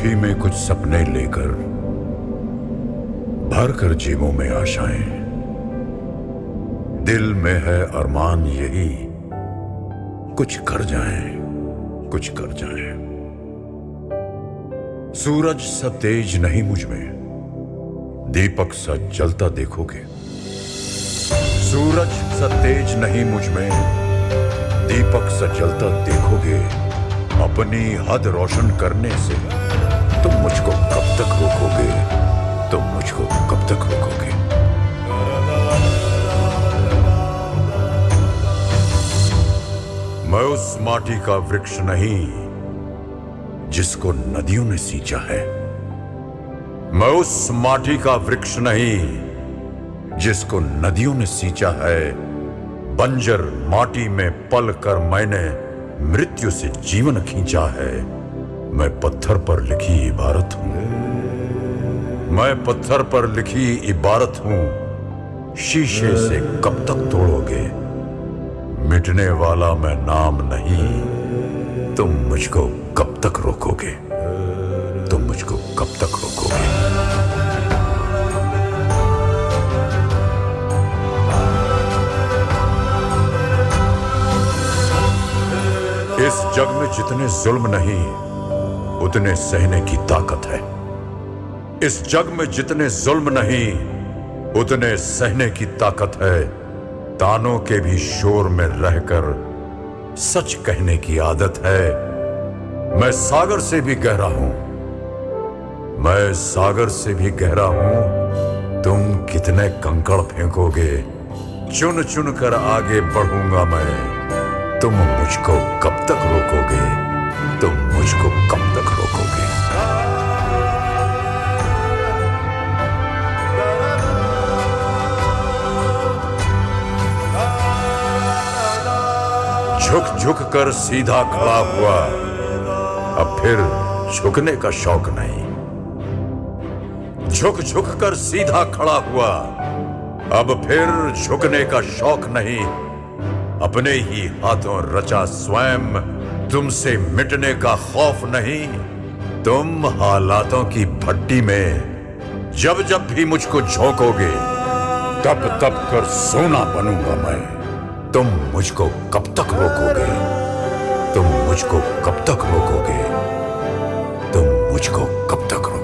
मुट्ठी में कुछ सपने लेकर भर कर जीवों में आशाएँ। दिल में है अरमान यही, कुछ कर जाएँ, कुछ कर जाएँ। सूरज सा तेज नहीं मुझमें, दीपक सा जलता देखोगे। सूरज सा तेज नहीं मुझमें, दीपक सा जलता देखोगे। अपनी हद रोशन करने से तुम मुझको कब तक रोकोगे? तुम मुझको कब तक रोकोगे? मैं उस माटी का वृक्ष नहीं, जिसको नदियों ने सींचा है। मैं उस माटी का वृक्ष नहीं, जिसको नदियों ने सींचा है। बंजर माटी में पल कर मैंने मृत्यु से जीवन खींचा है। मैं पत्थर पर लिखी इबारत हूँ। मैं पत्थर पर लिखी इबारत हूँ। शीशे से कब तक तोड़ोगे? मिटने वाला मैं नाम नहीं। तुम मुझको कब तक रोकोगे? तुम मुझको कब तक रोकोगे? इस जग में जितने जुल्म नहीं उतने सहने की ताकत है। इस जग में जितने जुल्म नहीं, उतने सहने की ताकत है। तानों के भी शोर में रहकर सच कहने की आदत है। मैं सागर से भी गहरा हूँ। मैं सागर से भी गहरा हूँ। तुम कितने कंकड़ फेंकोगे। चुन चुन कर आगे बढ़ूँगा मैं। तुम मुझको कब तक रोकोगे? तुम मुझको कब झुक झुक कर सीधा खड़ा हुआ। अब फिर झुकने का शौक नहीं। झुक झुक कर सीधा खड़ा हुआ। अब फिर झुकने का शौक नहीं। अपने ही हाथों रचा स्वयं। तुमसे मिटने का खौफ नहीं। तुम हालातों की भट्टी में जब जब भी मुझको झोंकोगे तब तब कर सोना बनूँगा मैं। तुम मुझको कब तक रोकोगे? तुम मुझको कब तक रोकोगे? तुम मुझको कब तक